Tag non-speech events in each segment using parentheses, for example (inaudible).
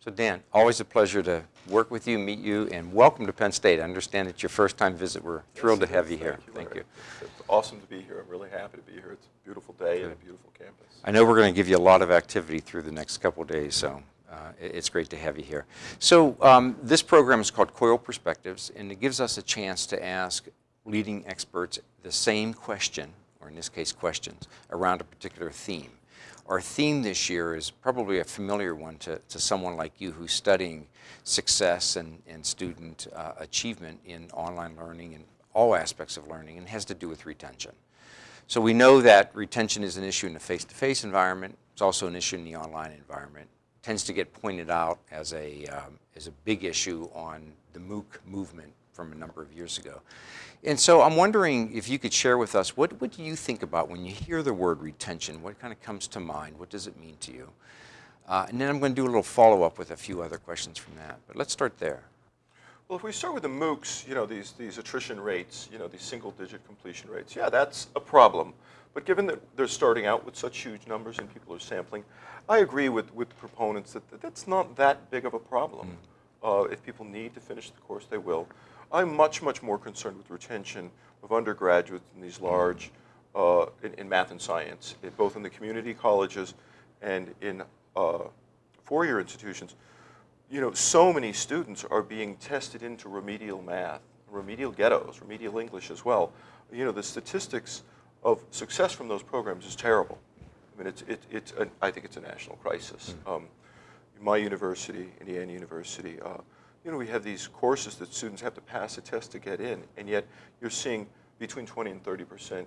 So Dan, always a pleasure to work with you, meet you, and welcome to Penn State. I understand it's your first time visit. We're thrilled Yes, to have you here. Thank Thank you. you. It's, it's awesome to be here. I'm really happy to be here. It's a beautiful day and a beautiful campus. I know we're going to give you a lot of activity through the next couple of days, so uh, it's great to have you here. So um, this program is called Coil Perspectives, and it gives us a chance to ask leading experts the same question, or in this case questions, around a particular theme. Our theme this year is probably a familiar one to, to someone like you who's studying success and, and student uh, achievement in online learning and all aspects of learning, and has to do with retention. So we know that retention is an issue in the face-to-face environment. It's also an issue in the online environment. It tends to get pointed out as a, um, as a big issue on the MOOC movement from a number of years ago. And so I'm wondering if you could share with us, what, what do you think about when you hear the word retention? What kind of comes to mind? What does it mean to you? Uh, and then I'm going to do a little follow-up with a few other questions from that. But let's start there. Well, if we start with the MOOCs, you know, these, these attrition rates, you know, these single-digit completion rates, yeah, that's a problem. But given that they're starting out with such huge numbers and people are sampling, I agree with, with proponents that, that that's not that big of a problem. Uh, if people need to finish the course, they will. I'm much, much more concerned with retention of undergraduates in these large, uh, in, in math and science, in- both in the community colleges and in uh, four-year institutions you know, so many students are being tested into remedial math, remedial ghettos, remedial English as well. You know, the statistics of success from those programs is terrible. I mean, it's, it, it's a, I think it's a national crisis. Um, my university, Indiana University, uh, you know, we have these courses that students have to pass a test to get in, and yet you're seeing between 20 and 30 percent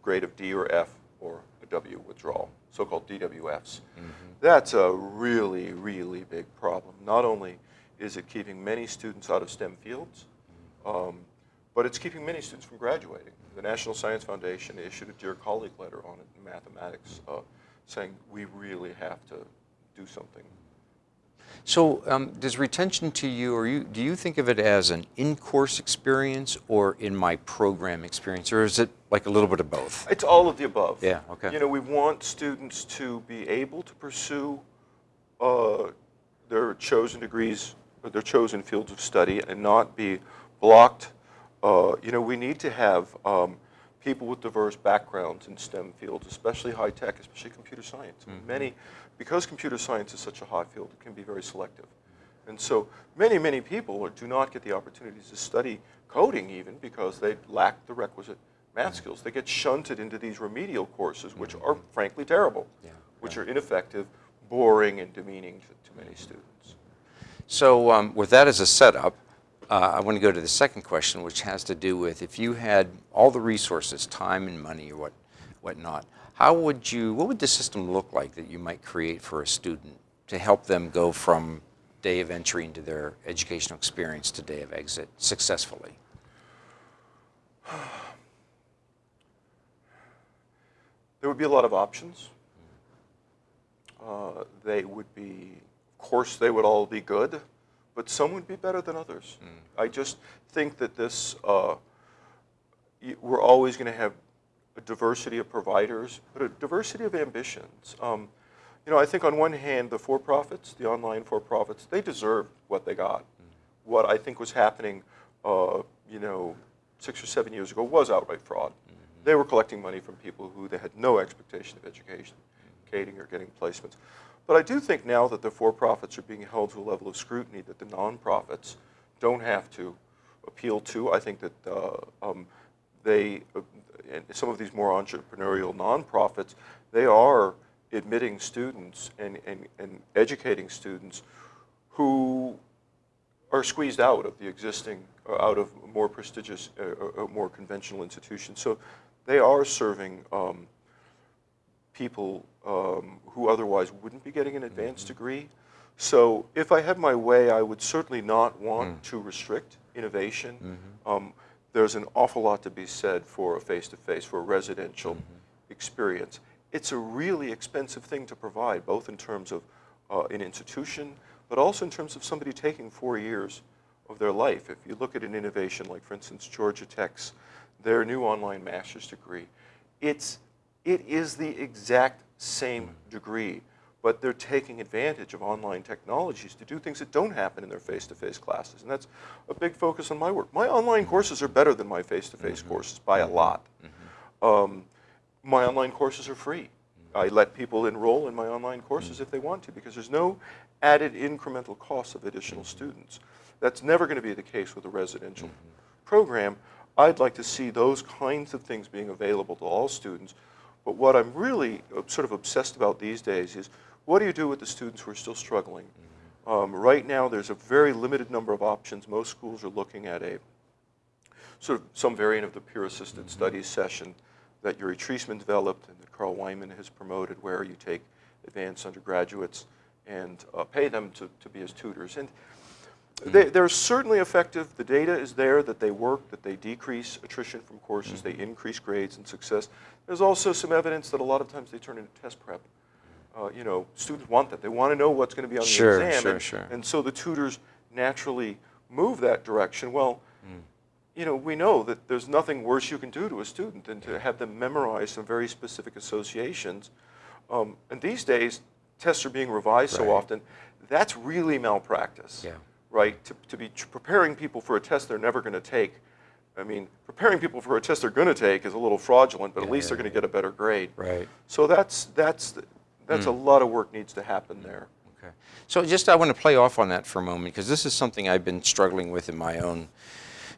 grade of D or F or a W withdrawal, so-called DWFs. That's a really, really big problem. Not only is it keeping many students out of STEM fields, um, but it's keeping many students from graduating. The National Science Foundation issued a Dear Colleague letter on it in mathematics uh, saying we really have to do something. So um, does retention to you, or you, do you think of it as an in-course experience or in my program experience, or is it like a little bit of both? It's all of the above. Yeah, okay. You know, we want students to be able to pursue uh, their chosen degrees, or their chosen fields of study, and not be blocked. Uh, you know, we need to have um, people with diverse backgrounds in STEM fields, especially high tech, especially computer science. Mm-hmm. Many, because computer science is such a hot field, it can be very selective. And so many, many people do not get the opportunities to study coding even because they lack the requisite Mm-hmm. math skills. They get shunted into these remedial courses, which are frankly terrible, Yeah, which right. are ineffective, boring, and demeaning to, to many students. So um, with that as a setup, uh, I want to go to the second question, which has to do with if you had all the resources, time and money or what, whatnot, how would you, what would the system look like that you might create for a student to help them go from day of entry into their educational experience to day of exit successfully? (sighs) There would be a lot of options. Uh, they would be, of course, they would all be good, but some would be better than others. I just think that this, uh, we're always going to have a diversity of providers, but a diversity of ambitions. Um, you know, I think on one hand, the for-profits, the online for-profits, they deserved what they got. What I think was happening, uh, you know, six or seven years ago was outright fraud. They were collecting money from people who they had no expectation of education, educating or getting placements. But I do think now that the for-profits are being held to a level of scrutiny that the non-profits don't have to appeal to. I think that uh, um, they, uh, and some of these more entrepreneurial nonprofits, they are admitting students and, and, and educating students who are squeezed out of the existing, uh, out of more prestigious, uh, uh, more conventional institutions. So they are serving um, people um, who otherwise wouldn't be getting an advanced degree. So if I had my way, I would certainly not want to restrict innovation. Um, there's an awful lot to be said for a face-to-face, for a residential experience. It's a really expensive thing to provide, both in terms of uh, an institution, but also in terms of somebody taking four years of their life. If you look at an innovation like, for instance, Georgia Tech's, their new online master's degree, it's, it is the exact same degree, but they're taking advantage of online technologies to do things that don't happen in their face-to-face classes. And that's a big focus on my work. My online courses are better than my face-to-face mm-hmm. courses by a mm-hmm. lot. Mm-hmm. Um, my online courses are free. I let people enroll in my online courses if they want to because there's no added incremental cost of additional students. That's never going to be the case with a residential program. I'd like to see those kinds of things being available to all students. But what I'm really uh, sort of obsessed about these days is what do you do with the students who are still struggling? Um, right now, there's a very limited number of options. Most schools are looking at a sort of some variant of the peer-assisted studies session that Yuri Treisman developed and that Carl Wieman has promoted, where you take advanced undergraduates and uh, pay them to, to be as tutors. And they, they're certainly effective. The data is there that they work, that they decrease attrition from courses, they increase grades and success. There's also some evidence that a lot of times they turn into test prep. Uh, you know, students want that. They want to know what's going to be on Sure, the exam. sure, and, sure. and so the tutors naturally move that direction. Well, you know, we know that there's nothing worse you can do to a student than to have them memorize some very specific associations. Um, and these days, tests are being revised so often. That's really malpractice, Yeah. right? To, to be preparing people for a test they're never going to take. I mean, preparing people for a test they're going to take is a little fraudulent, but at least yeah, they're going to get a better grade. Right. So that's that's that's a hmm. lot of work needs to happen hmm. there. Okay. So just I want to play off on that for a moment because this is something I've been struggling with in my own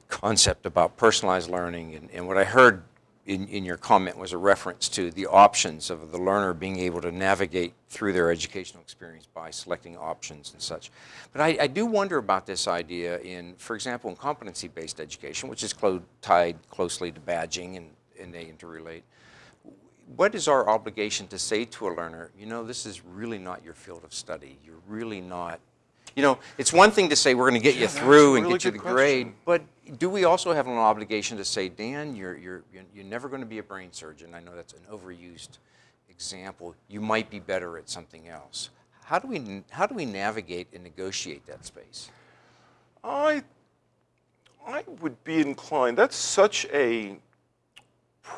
concept about personalized learning. And, and what I heard in, in your comment was a reference to the options of the learner being able to navigate through their educational experience by selecting options and such. But I, I do wonder about this idea in, for example, in competency-based education, which is clo- tied closely to badging and, and they interrelate what is our obligation to say to a learner, you know, this is really not your field of study. You're really not, you know, it's one thing to say we're going to get Yeah, you through and really get you the good grade, but do we also have an obligation to say, Dan, you're, you're, you're- you're never going to be a brain surgeon. I know that's an overused example. You might be better at something else. How do we, how do we navigate and negotiate that space? I, I would be inclined. That's such a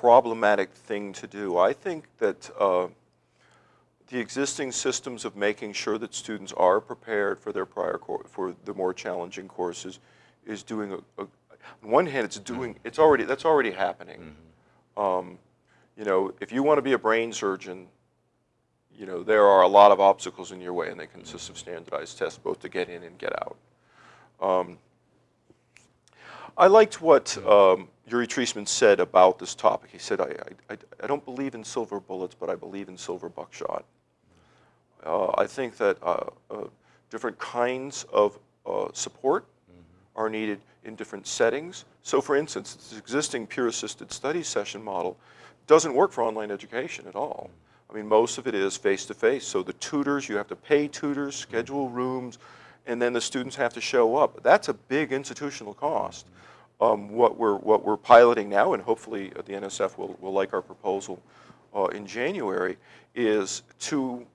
problematic thing to do. I think that uh, the existing systems of making sure that students are prepared for their prior for the more challenging courses is doing a, a on one hand it's doing it's already that's already happening. Um, you know, if you want to be a brain surgeon, you know there are a lot of obstacles in your way, and they consist of standardized tests both to get in and get out. Um, I liked what um, Yuri Treisman said about this topic. He said, I, I, I don't believe in silver bullets, but I believe in silver buckshot. Uh, I think that uh, uh, different kinds of uh, support are needed in different settings. So for instance, this existing peer-assisted study session model doesn't work for online education at all. I mean, most of it is face-to-face. So the tutors, you have to pay tutors, schedule rooms, and then the students have to show up. That's a big institutional cost. Um, what, we're, what we're piloting now, and hopefully the NSF will, will like our proposal uh, in January, is two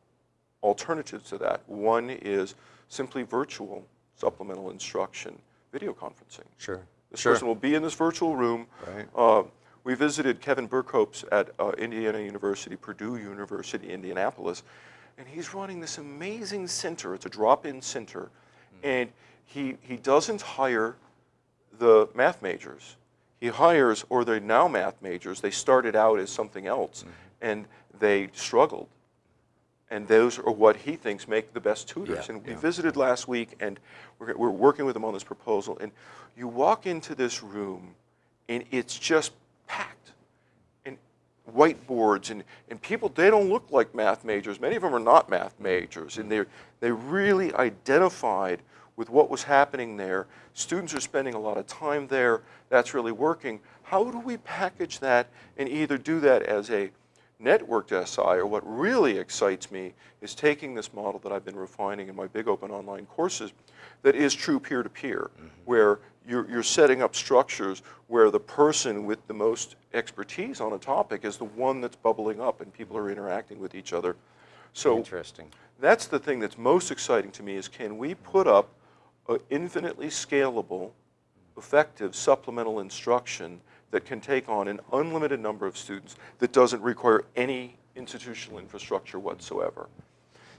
alternatives to that. One is simply virtual supplemental instruction video conferencing. Sure. This person will be in this virtual room. Right. Uh, we visited Kevin Berkopes at uh, Indiana University, Purdue University, Indianapolis, and he's running this amazing center. It's a drop-in center, and he he doesn't hire the math majors. He hires, or they're now math majors. They started out as something else, mm-hmm. and they struggled. And those are what he thinks make the best tutors. Yeah, and we yeah. visited last week, and we're, we're working with him on this proposal. And you walk into this room, and it's just whiteboards, and, and people, they don't look like math majors. Many of them are not math majors. And they they really identified with what was happening there. Students are spending a lot of time there. That's really working. How do we package that and either do that as a networked SI, or what really excites me is taking this model that I've been refining in my big open online courses that is true peer-to-peer, mm-hmm. where you're, you're setting up structures where the person with the most expertise on a topic is the one that's bubbling up and people are interacting with each other. So Interesting. that's the thing that's most exciting to me is can we put up an infinitely scalable, effective supplemental instruction that can take on an unlimited number of students that doesn't require any institutional infrastructure whatsoever.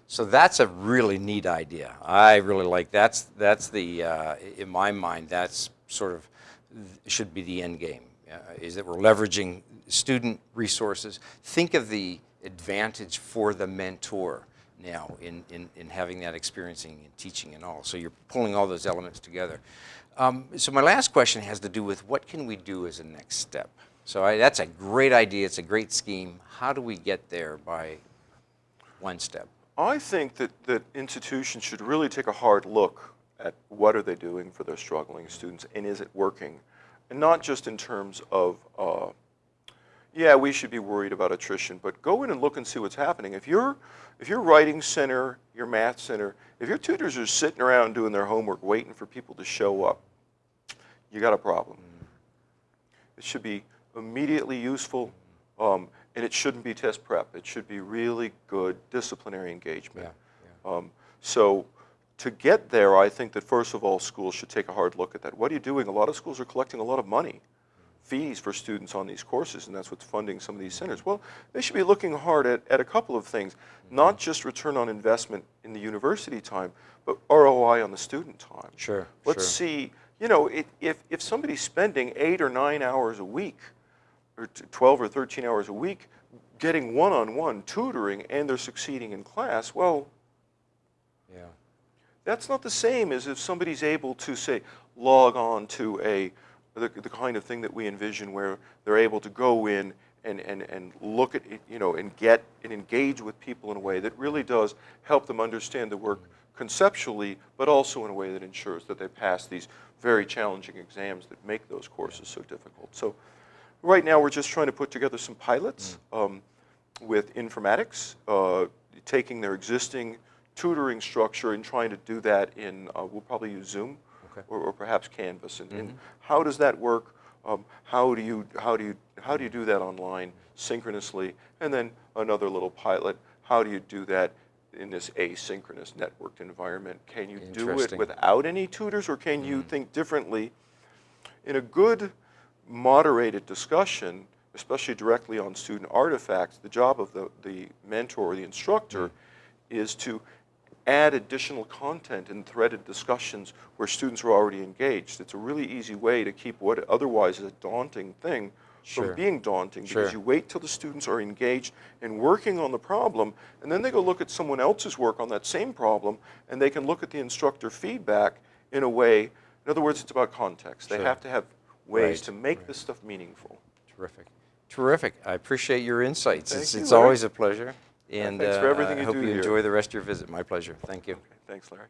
So that's a really neat idea. I really like that's that's the uh, in my mind that's sort of should be the end game. Uh, is that we're leveraging student resources. Think of the advantage for the mentor now in, in, in having that experiencing and teaching and all. So you're pulling all those elements together. Um, so my last question has to do with what can we do as a next step? So I, that's a great idea. It's a great scheme. How do we get there by one step? I think that, that institutions should really take a hard look at what are they doing for their struggling students and is it working? And not just in terms of, uh, yeah, we should be worried about attrition, but go in and look and see what's happening. If your if your writing center, your math center, if your tutors are sitting around doing their homework waiting for people to show up, you got a problem. It should be immediately useful, um, and it shouldn't be test prep. It should be really good disciplinary engagement. Yeah, Um, so to get there, I think that first of all, schools should take a hard look at that. What are you doing? A lot of schools are collecting a lot of money, fees for students on these courses, and that's what's funding some of these centers. Well, they should be looking hard at, at a couple of things, mm-hmm. not just return on investment in the university time, but ROI on the student time. Sure, Let's sure. see, you know, it, if, if somebody's spending eight or nine hours a week, or 12 or 13 hours a week, getting one-on-one tutoring and they're succeeding in class, well, Yeah. that's not the same as if somebody's able to say log on to a the, the kind of thing that we envision where they're able to go in and, and, and look at you know and get and engage with people in a way that really does help them understand the work conceptually but also in a way that ensures that they pass these very challenging exams that make those courses so difficult. So right now we're just trying to put together some pilots um, with informatics uh, taking their existing tutoring structure and trying to do that in, uh, we'll probably use Zoom Okay. or, or perhaps Canvas. And, and mm-hmm. how does that work? Um, how do you how do you how do you do that online synchronously? And then another little pilot. How do you do that in this asynchronous networked environment? Can you do it without any tutors, or can you mm-hmm. think differently? In a good moderated discussion, especially directly on student artifacts, the job of the, the mentor or the instructor mm-hmm. is to add additional content in threaded discussions where students are already engaged. It's a really easy way to keep what otherwise is a daunting thing Sure. from being daunting Sure. because you wait till the students are engaged and working on the problem and then they go look at someone else's work on that same problem and they can look at the instructor feedback in a way in other words it's about context they Sure. have to have ways Right, to make this stuff meaningful Terrific. Terrific. I appreciate your insights. Thank it's you, it's always a pleasure. And thanks for uh, everything I you hope do you here. enjoy the rest of your visit. My pleasure. Thank you. thanks larry